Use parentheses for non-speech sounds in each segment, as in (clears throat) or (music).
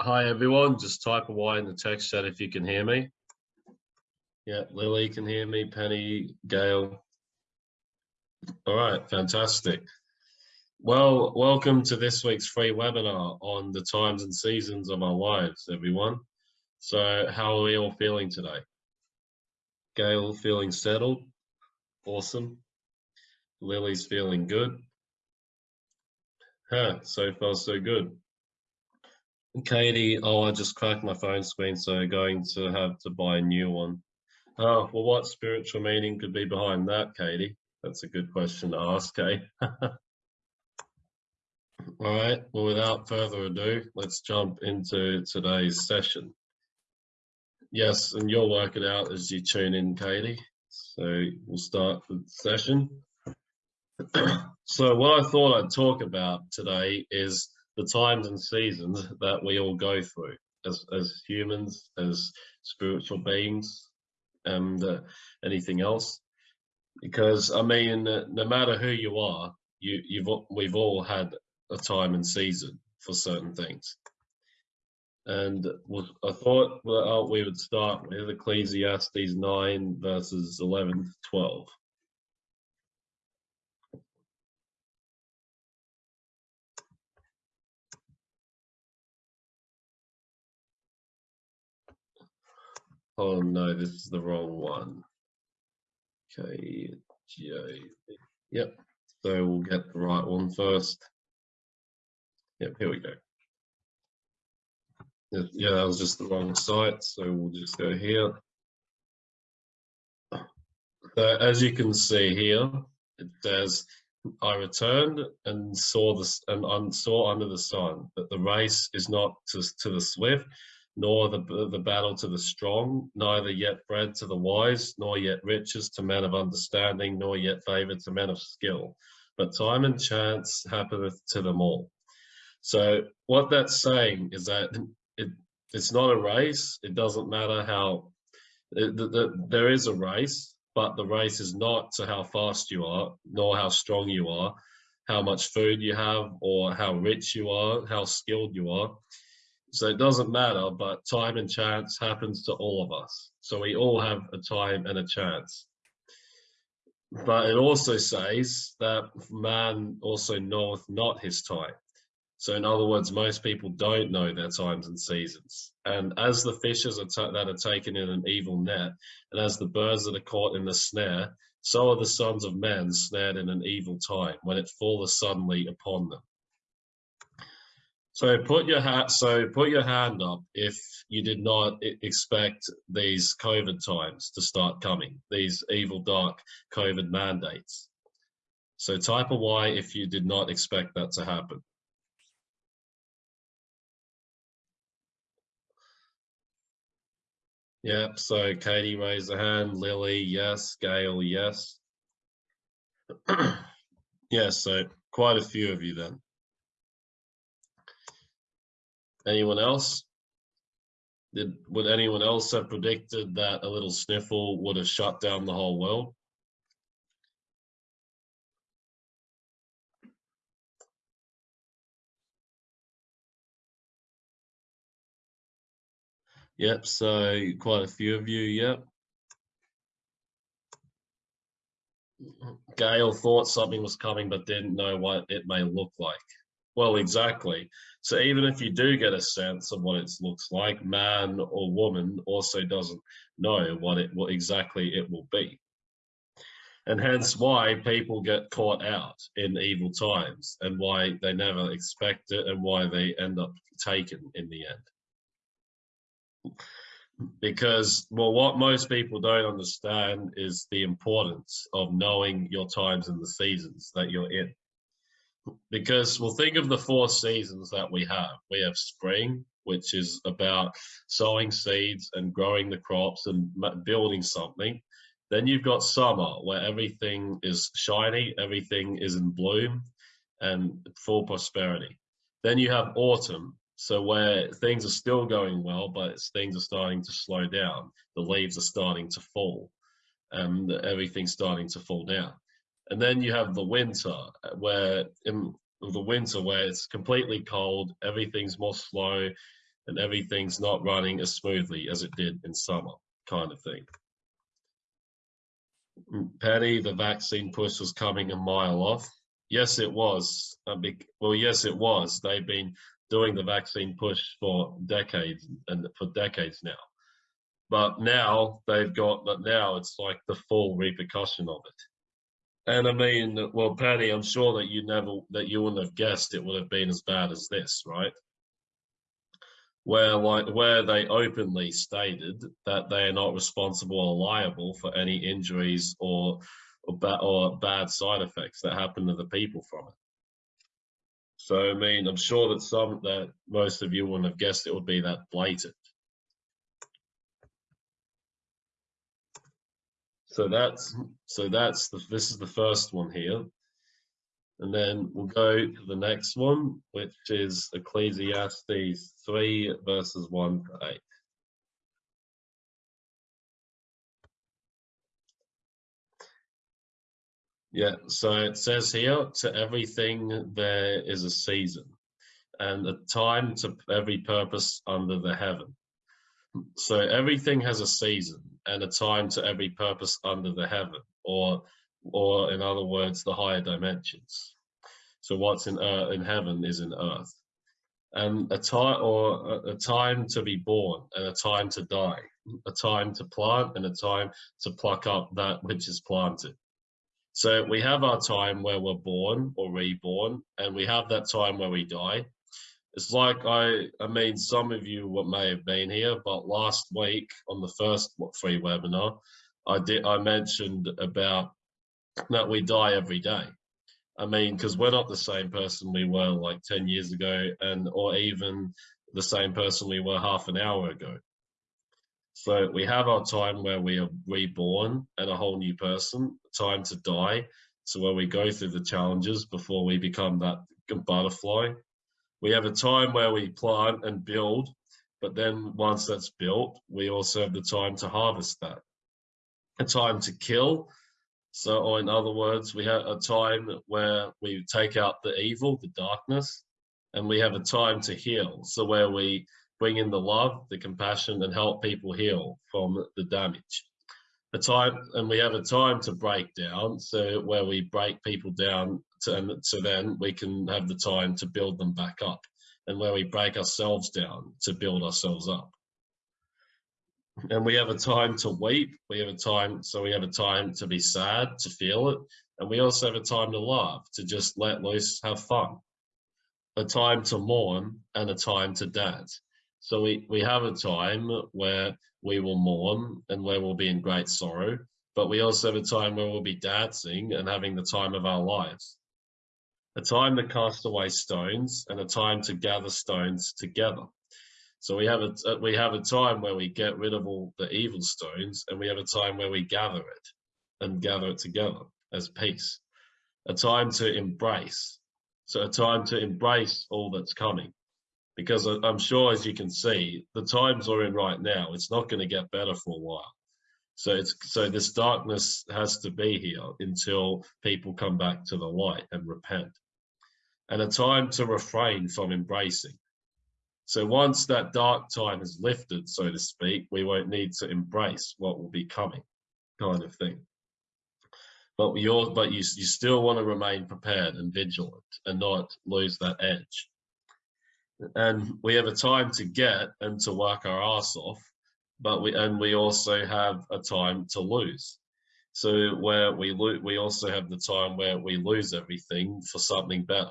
Hi everyone, just type a Y in the text chat if you can hear me. Yeah, Lily can hear me, Penny, Gail. All right, fantastic. Well, welcome to this week's free webinar on the times and seasons of our lives, everyone. So how are we all feeling today? Gail feeling settled? Awesome. Lily's feeling good. Huh, so far so good. Katie, oh, I just cracked my phone screen, so going to have to buy a new one. Oh, well, what spiritual meaning could be behind that, Katie? That's a good question to ask, eh? (laughs) All right, well, without further ado, let's jump into today's session. Yes, and you'll work it out as you tune in, Katie. So we'll start the session. (clears throat) so what I thought I'd talk about today is the times and seasons that we all go through as, as humans, as spiritual beings, and uh, anything else. Because I mean, no matter who you are, you, you've we've all had a time and season for certain things. And I thought we would start with Ecclesiastes 9 verses 11 to 12. Oh no, this is the wrong one. Okay, J. Yep. So we'll get the right one first. Yep, here we go. Yeah, that was just the wrong site, so we'll just go here. So as you can see here, it says, I returned and saw this and saw under the sun that the race is not to, to the swift, nor the, the battle to the strong, neither yet bread to the wise, nor yet riches to men of understanding, nor yet favor to men of skill. But time and chance happeneth to them all. So what that's saying is that it, it's not a race. It doesn't matter how, it, the, the, there is a race, but the race is not to how fast you are, nor how strong you are, how much food you have, or how rich you are, how skilled you are so it doesn't matter, but time and chance happens to all of us. So we all have a time and a chance. But it also says that man also knoweth not his time. So in other words, most people don't know their times and seasons. And as the fishes are that are taken in an evil net, and as the birds that are caught in the snare, so are the sons of men snared in an evil time, when it falleth suddenly upon them. So put your hat. So put your hand up if you did not expect these COVID times to start coming. These evil, dark COVID mandates. So type a Y if you did not expect that to happen. Yep. So Katie raised a hand. Lily, yes. Gail, yes. (clears throat) yes. So quite a few of you then. Anyone else? Did, would anyone else have predicted that a little sniffle would have shut down the whole world? Yep, so quite a few of you, yep. Gail thought something was coming but didn't know what it may look like. Well, exactly. So even if you do get a sense of what it looks like, man or woman also doesn't know what it what exactly it will be. And hence why people get caught out in evil times and why they never expect it and why they end up taken in the end. Because, well, what most people don't understand is the importance of knowing your times and the seasons that you're in because we'll think of the four seasons that we have. We have spring, which is about sowing seeds and growing the crops and building something. Then you've got summer, where everything is shiny, everything is in bloom and full prosperity. Then you have autumn, so where things are still going well, but things are starting to slow down. The leaves are starting to fall and everything's starting to fall down. And then you have the winter, uh, where in the winter where it's completely cold, everything's more slow, and everything's not running as smoothly as it did in summer, kind of thing. Mm, Penny, the vaccine push was coming a mile off. Yes, it was. Well, yes, it was. They've been doing the vaccine push for decades and for decades now. But now they've got, but now it's like the full repercussion of it. And I mean, well, Patty, I'm sure that you never, that you wouldn't have guessed it would have been as bad as this, right? Where like where they openly stated that they are not responsible or liable for any injuries or or, ba or bad side effects that happen to the people from it. So I mean, I'm sure that some that most of you wouldn't have guessed it would be that blatant. So that's so that's the this is the first one here. And then we'll go to the next one, which is Ecclesiastes 3 verses 1 to 8. Yeah, so it says here, to everything there is a season, and a time to every purpose under the heaven. So everything has a season and a time to every purpose under the heaven, or, or in other words, the higher dimensions. So what's in earth, in heaven is in earth, and a time or a, a time to be born and a time to die, a time to plant and a time to pluck up that which is planted so we have our time where we're born or reborn, and we have that time where we die. It's like I, I mean, some of you what may have been here, but last week on the first free webinar, I did I mentioned about that we die every day. I mean, because we're not the same person we were like 10 years ago, and or even the same person we were half an hour ago. So we have our time where we are reborn and a whole new person, time to die. So where we go through the challenges before we become that butterfly. We have a time where we plant and build, but then once that's built, we also have the time to harvest that. A time to kill. So or in other words, we have a time where we take out the evil, the darkness, and we have a time to heal. So where we bring in the love, the compassion, and help people heal from the damage. A time, and we have a time to break down, so where we break people down, and so then we can have the time to build them back up, and where we break ourselves down to build ourselves up. And we have a time to weep. We have a time, so we have a time to be sad, to feel it, and we also have a time to laugh, to just let loose, have fun. A time to mourn and a time to dance. So we, we have a time where we will mourn and where we'll be in great sorrow, but we also have a time where we'll be dancing and having the time of our lives. A time to cast away stones and a time to gather stones together. So we have a uh, we have a time where we get rid of all the evil stones, and we have a time where we gather it and gather it together as peace. A time to embrace. So a time to embrace all that's coming because I'm sure, as you can see, the times we're in right now, it's not going to get better for a while. So it's so this darkness has to be here until people come back to the light and repent, and a time to refrain from embracing. So once that dark time is lifted, so to speak, we won't need to embrace what will be coming, kind of thing. But you but you you still want to remain prepared and vigilant and not lose that edge and we have a time to get and to work our ass off but we and we also have a time to lose so where we lose we also have the time where we lose everything for something better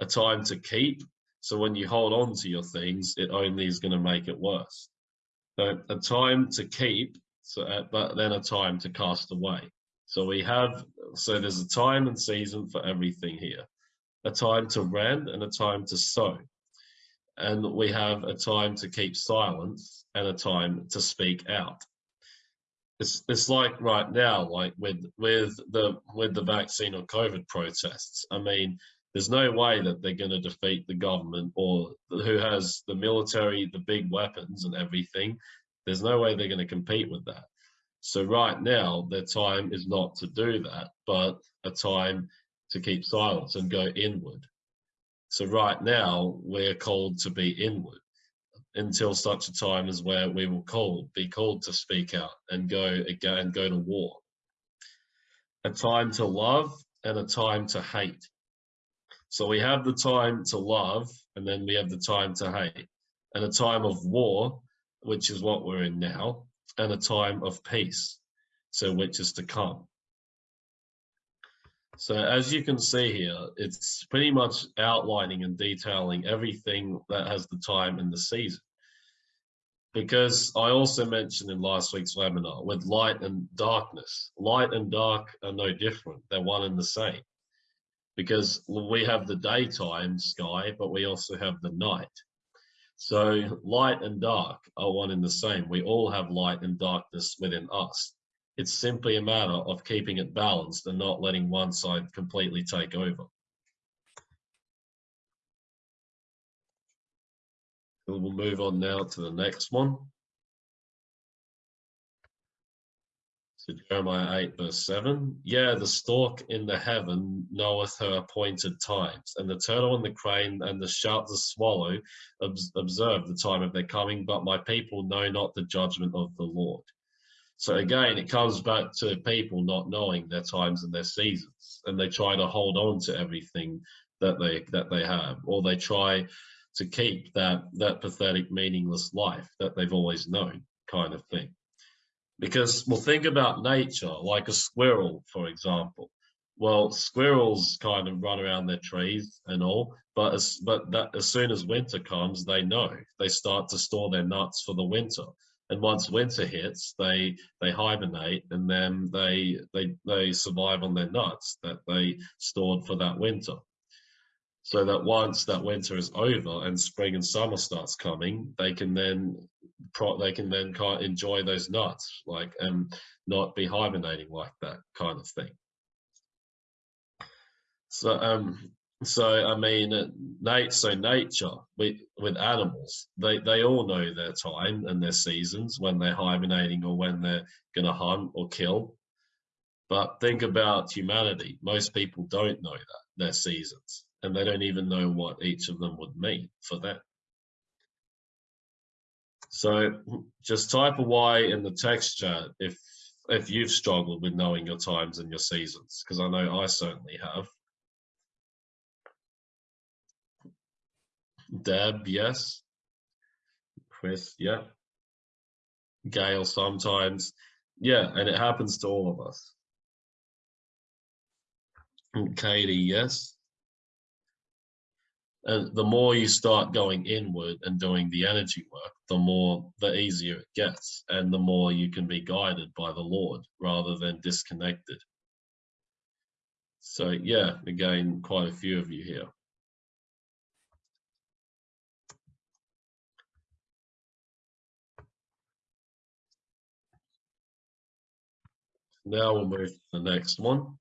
a time to keep. So when you hold on to your things it only is going to make it worse. So a time to keep so uh, but then a time to cast away. So we have so there's a time and season for everything here. A time to rend and a time to sow. And we have a time to keep silence and a time to speak out. It's, it's like right now, like with with the with the vaccine or COVID protests. I mean, there's no way that they're going to defeat the government or who has the military, the big weapons and everything. There's no way they're going to compete with that. So right now, their time is not to do that, but a time to keep silence and go inward so right now we're called to be inward. until such a time as where we will call, be called to speak out and go again, go to war. A time to love and a time to hate. So we have the time to love, and then we have the time to hate, and a time of war, which is what we're in now, and a time of peace, so which is to come. So as you can see here, it's pretty much outlining and detailing everything that has the time and the season. Because I also mentioned in last week's webinar with light and darkness, light and dark are no different. They're one and the same because we have the daytime sky, but we also have the night. So light and dark are one and the same. We all have light and darkness within us. It's simply a matter of keeping it balanced and not letting one side completely take over. We'll move on now to the next one. So Jeremiah 8 verse 7. Yeah, the stork in the heaven knoweth her appointed times, and the turtle and the crane and the sharp the swallow observe the time of their coming, but my people know not the judgment of the Lord. So again, it comes back to people not knowing their times and their seasons, and they try to hold on to everything that they that they have, or they try to keep that that pathetic, meaningless life that they've always known, kind of thing. Because well, think about nature, like a squirrel, for example. Well, squirrels kind of run around their trees and all, but as but that as soon as winter comes, they know. They start to store their nuts for the winter. And once winter hits they they hibernate and then they they they survive on their nuts that they stored for that winter so that once that winter is over and spring and summer starts coming they can then they can then kind enjoy those nuts like and not be hibernating like that kind of thing so um so I mean, Nate. So nature with with animals, they they all know their time and their seasons when they're hibernating or when they're gonna hunt or kill. But think about humanity. Most people don't know that their seasons, and they don't even know what each of them would mean for that. So just type a Y in the text chat if if you've struggled with knowing your times and your seasons, because I know I certainly have. Deb, yes. Chris, yeah. Gail, sometimes. Yeah, and it happens to all of us. Katie, yes. And the more you start going inward and doing the energy work, the more, the easier it gets, and the more you can be guided by the Lord rather than disconnected. So yeah, again, quite a few of you here. Now we'll move to the next one.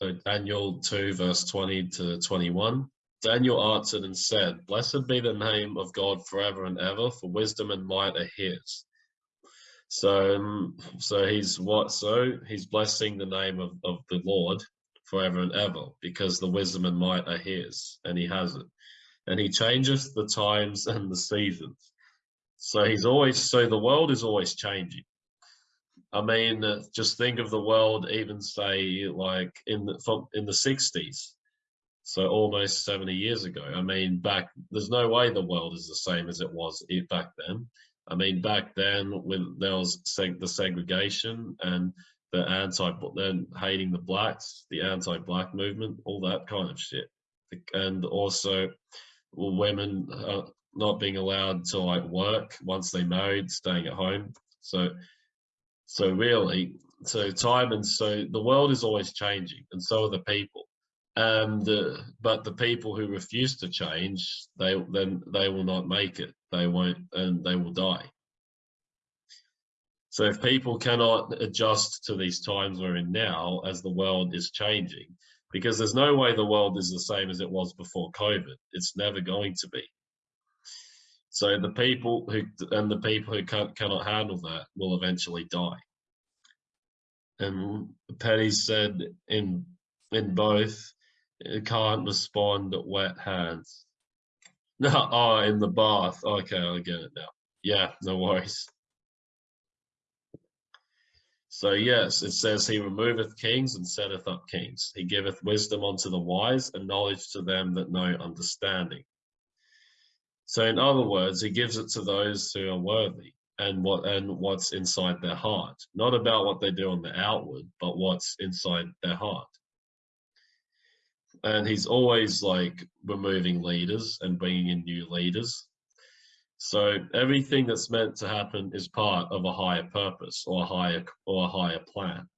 So Daniel 2 verse 20 to 21. Daniel answered and said, Blessed be the name of God forever and ever, for wisdom and might are his. So, um, so he's what? So he's blessing the name of, of the Lord forever and ever, because the wisdom and might are his, and he has it. And he changes the times and the seasons. So he's always, so the world is always changing. I mean, just think of the world, even say like in the, in the 60s, so almost 70 years ago. I mean, back, there's no way the world is the same as it was back then. I mean, back then when there was seg the segregation and the anti, then hating the blacks, the anti-black movement, all that kind of shit. And also women, uh, not being allowed to like work once they married, staying at home. So, so really, so time and so the world is always changing, and so are the people. And uh, but the people who refuse to change, they then they will not make it. They won't, and they will die. So if people cannot adjust to these times we're in now, as the world is changing, because there's no way the world is the same as it was before COVID. It's never going to be. So the people who and the people who can, cannot handle that will eventually die. And Petty said in in both, it can't respond at wet hands. (laughs) No, oh, in the bath. Okay, I get it now. Yeah, no worries. So yes, it says he removeth kings and setteth up kings. He giveth wisdom unto the wise and knowledge to them that know understanding. So in other words, he gives it to those who are worthy and what and what's inside their heart. Not about what they do on the outward, but what's inside their heart. And he's always like removing leaders and bringing in new leaders so everything that's meant to happen is part of a higher purpose or a higher or a higher plan.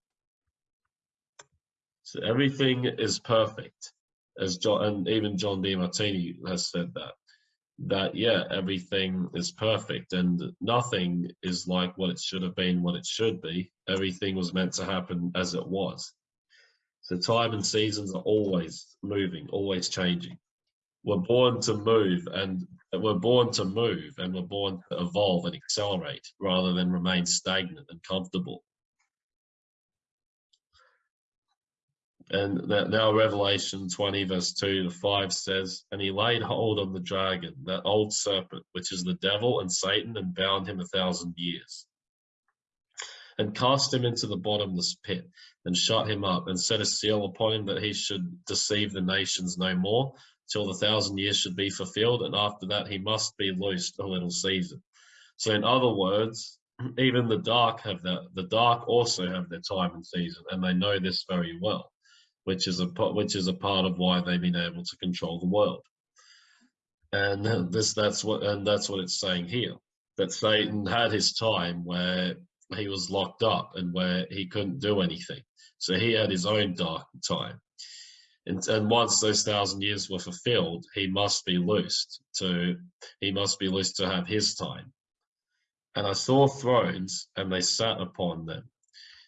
So everything is perfect, as John and even John Demartini has said that. That yeah, everything is perfect and nothing is like what it should have been, what it should be. Everything was meant to happen as it was. So time and seasons are always moving, always changing. We're born to move and we're born to move and we're born to evolve and accelerate rather than remain stagnant and comfortable. And now Revelation 20 verse 2 to 5 says, And he laid hold on the dragon, that old serpent, which is the devil and Satan, and bound him a thousand years. And cast him into the bottomless pit, and shut him up, and set a seal upon him that he should deceive the nations no more, till the thousand years should be fulfilled, and after that he must be loosed a little season. So in other words, (clears throat) even the dark have that. The dark also have their time and season, and they know this very well, which is a which is a part of why they've been able to control the world. And this that's what and that's what it's saying here that Satan had his time where he was locked up and where he couldn't do anything. So he had his own dark time. And, and once those thousand years were fulfilled, he must be loosed to he must be loosed to have his time. And I saw thrones, and they sat upon them,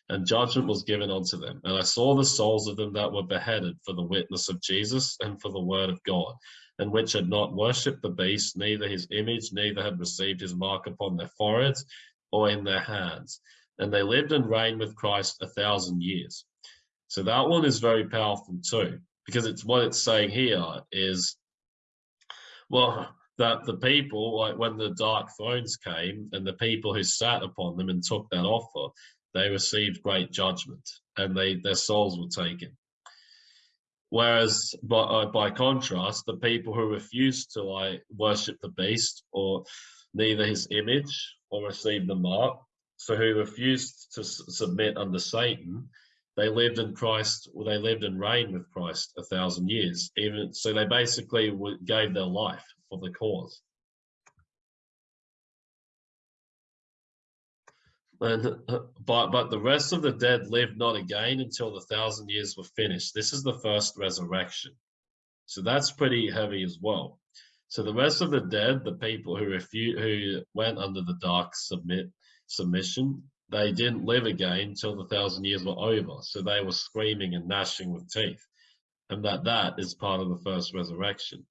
and judgment was given unto them. And I saw the souls of them that were beheaded for the witness of Jesus and for the word of God, and which had not worshipped the beast, neither his image, neither had received his mark upon their foreheads or in their hands. And they lived and reigned with Christ a thousand years. So that one is very powerful too, because it's what it's saying here is, well, that the people, like when the dark thrones came and the people who sat upon them and took that offer, they received great judgment and they their souls were taken. Whereas by, uh, by contrast, the people who refused to like worship the beast or neither his image or receive the mark, so who refused to submit under Satan, they lived in Christ, well, they lived and reigned with Christ a thousand years. Even so, they basically gave their life for the cause. And uh, but but the rest of the dead lived not again until the thousand years were finished. This is the first resurrection. So that's pretty heavy as well. So the rest of the dead, the people who refute, who went under the dark submit submission, they didn't live again until the thousand years were over. So they were screaming and gnashing with teeth. And that that is part of the first resurrection.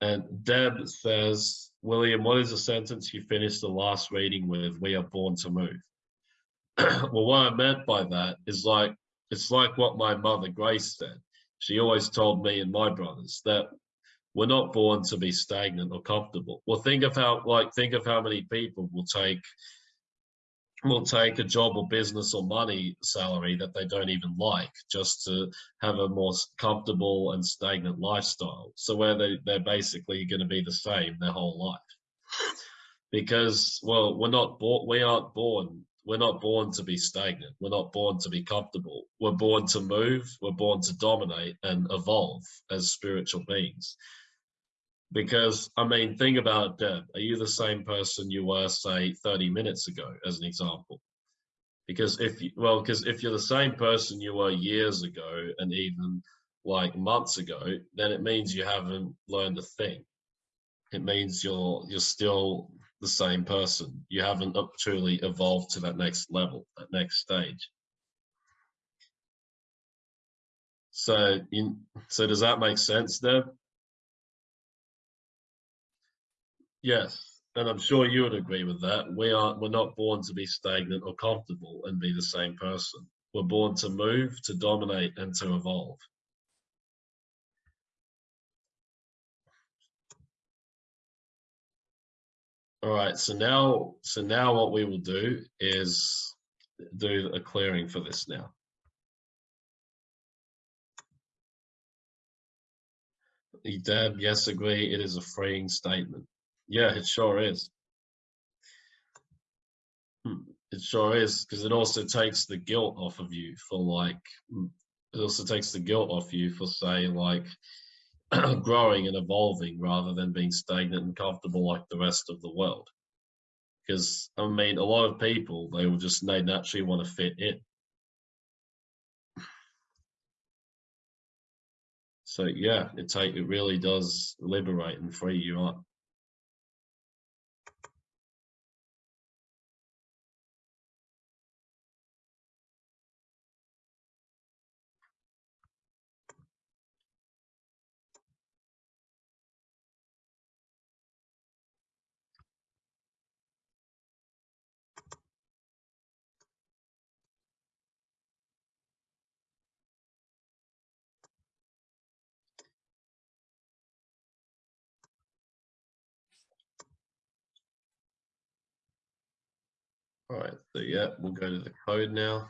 And Deb says, William, what is the sentence you finished the last reading with? We are born to move. (clears throat) well, what I meant by that is like, it's like what my mother Grace said. She always told me and my brothers that we're not born to be stagnant or comfortable. Well, think of how, like, think of how many people will take will take a job or business or money salary that they don't even like just to have a more comfortable and stagnant lifestyle. So where they, they're basically going to be the same their whole life. Because, well, we're not born, we aren't born, we're not born to be stagnant. We're not born to be comfortable. We're born to move. We're born to dominate and evolve as spiritual beings. Because, I mean, think about Deb. Are you the same person you were, say, 30 minutes ago, as an example? Because if you, well, because if you're the same person you were years ago and even like months ago, then it means you haven't learned a thing. It means you're you're still the same person. You haven't truly evolved to that next level, that next stage. So, you, so does that make sense, Deb? Yes, and I'm sure you would agree with that. We aren't we're not born to be stagnant or comfortable and be the same person. We're born to move, to dominate, and to evolve. All right, so now, so now what we will do is do a clearing for this now. Deb, yes, agree. It is a freeing statement. Yeah, it sure is. Hmm, it sure is because it also takes the guilt off of you for like. Hmm, it also takes the guilt off you for say like (clears throat) growing and evolving rather than being stagnant and comfortable like the rest of the world. Because I mean, a lot of people they will just they naturally want to fit in. So yeah, it take it really does liberate and free you up. All right, so yeah, we'll go to the code now.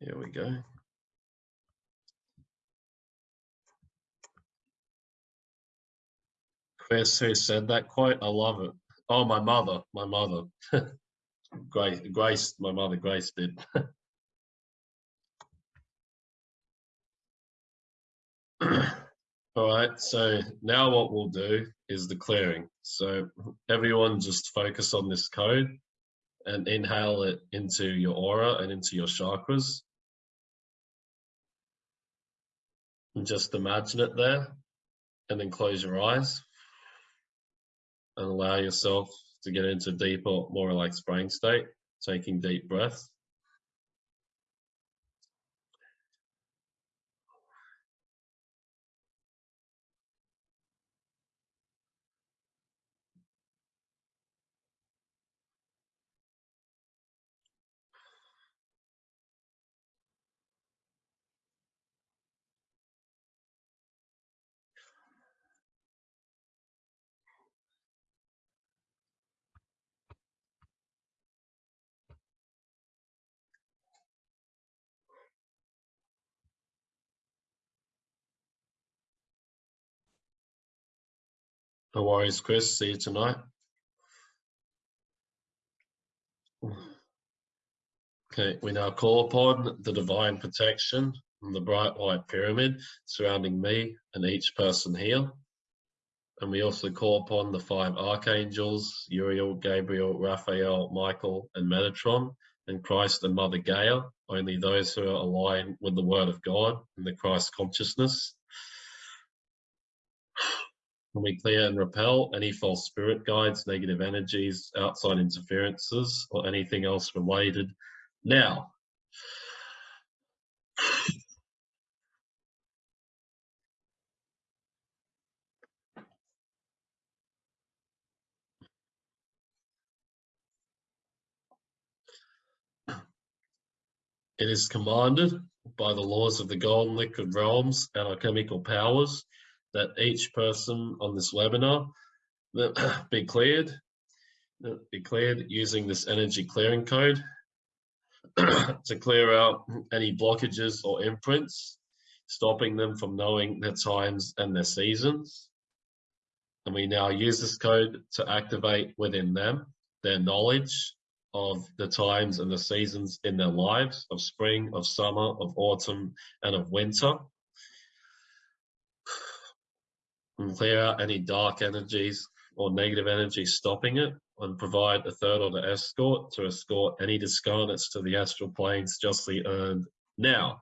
Here we go. Chris, who said that quote? I love it. Oh, my mother, my mother. (laughs) Grace, Grace, my mother, Grace did. (laughs) All right, so now what we'll do is the clearing. So everyone just focus on this code and inhale it into your aura and into your chakras. And just imagine it there and then close your eyes and allow yourself to get into deeper, more relaxed brain state, taking deep breaths. No worries, Chris. See you tonight. Okay, we now call upon the divine protection from the bright white pyramid surrounding me and each person here. And we also call upon the five archangels, Uriel, Gabriel, Raphael, Michael, and Metatron, and Christ and Mother Gaia, only those who are aligned with the Word of God and the Christ consciousness. And we clear and repel any false spirit guides, negative energies, outside interferences, or anything else related now. It is commanded by the laws of the golden liquid realms and our chemical powers that each person on this webinar (clears throat) be cleared, be cleared using this energy clearing code (clears throat) to clear out any blockages or imprints, stopping them from knowing their times and their seasons. And we now use this code to activate within them their knowledge of the times and the seasons in their lives of spring, of summer, of autumn, and of winter and clear out any dark energies or negative energies stopping it and provide a third order escort to escort any discarnates to the astral planes justly earned now.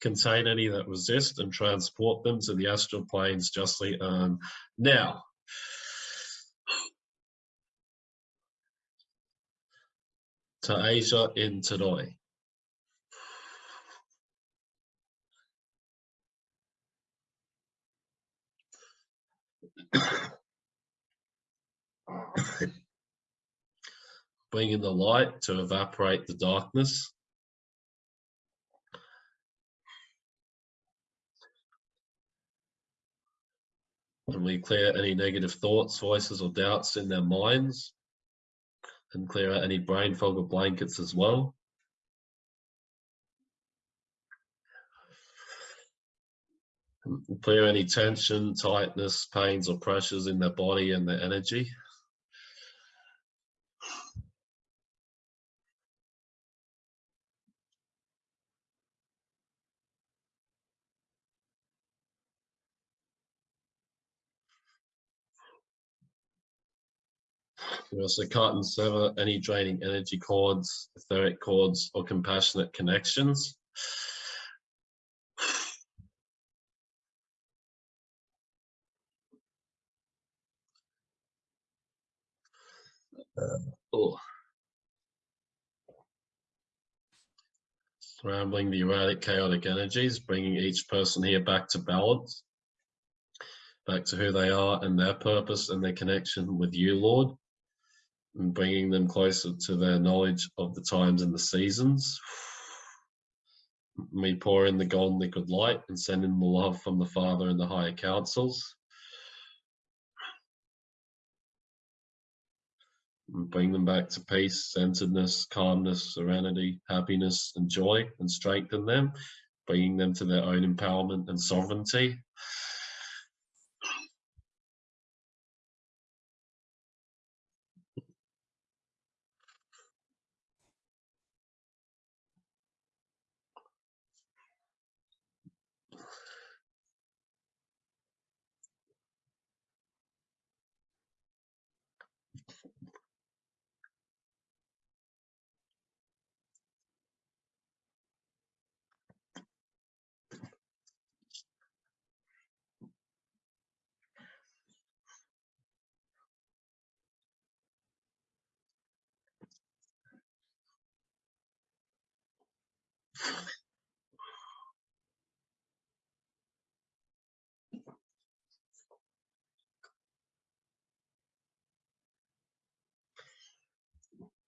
Contain any that resist and transport them to the astral planes justly earned now. To Asia in today. (coughs) Bring in the light to evaporate the darkness. And we clear any negative thoughts, voices, or doubts in their minds. And clear out any brain fog or blankets as well. Clear any tension, tightness, pains, or pressures in their body and their energy. We also cut and sever any draining energy cords, etheric cords, or compassionate connections. Oh. Scrambling the erratic, chaotic energies, bringing each person here back to balance, back to who they are and their purpose and their connection with you, Lord, and bringing them closer to their knowledge of the times and the seasons. We pour in the golden liquid light and send in the love from the Father and the higher councils. Bring them back to peace, centeredness, calmness, serenity, happiness, and joy, and strengthen them, bringing them to their own empowerment and sovereignty.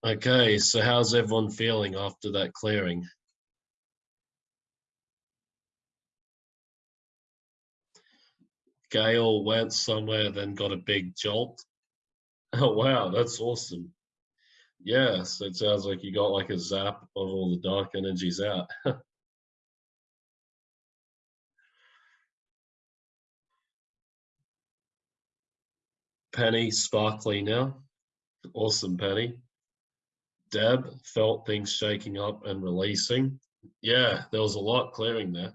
Okay, so how's everyone feeling after that clearing? Gail went somewhere, then got a big jolt. (laughs) Oh, wow, that's awesome. Yeah, so it sounds like you got like a zap of all the dark energies out. (laughs) Penny, sparkly now. Awesome, Penny. Deb felt things shaking up and releasing. Yeah, there was a lot clearing there.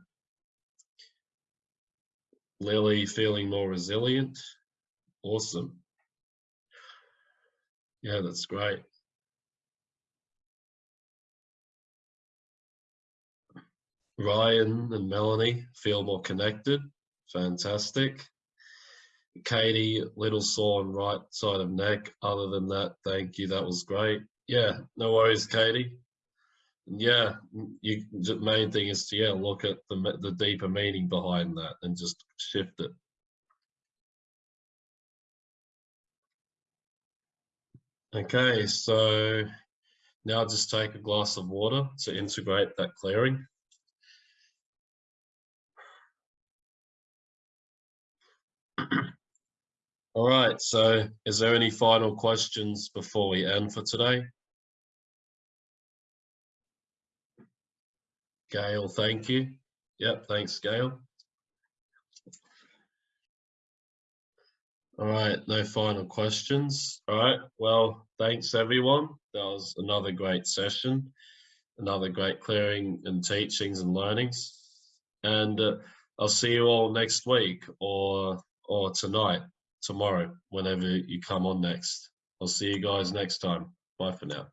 Lily feeling more resilient. Awesome. Yeah, that's great. Ryan and Melanie feel more connected. Fantastic. Katie, little sore on right side of neck. Other than that, thank you. That was great. Yeah, no worries, Katie. Yeah, you, the main thing is to yeah look at the the deeper meaning behind that and just shift it. Okay, so now just take a glass of water to integrate that clearing. (clears throat) All right, so is there any final questions before we end for today? Gail, thank you. Yep, thanks, Gail. All right, no final questions. All right, well, thanks everyone. That was another great session, another great clearing and teachings and learnings. And uh, I'll see you all next week or or tonight, tomorrow, whenever you come on next. I'll see you guys next time. Bye for now.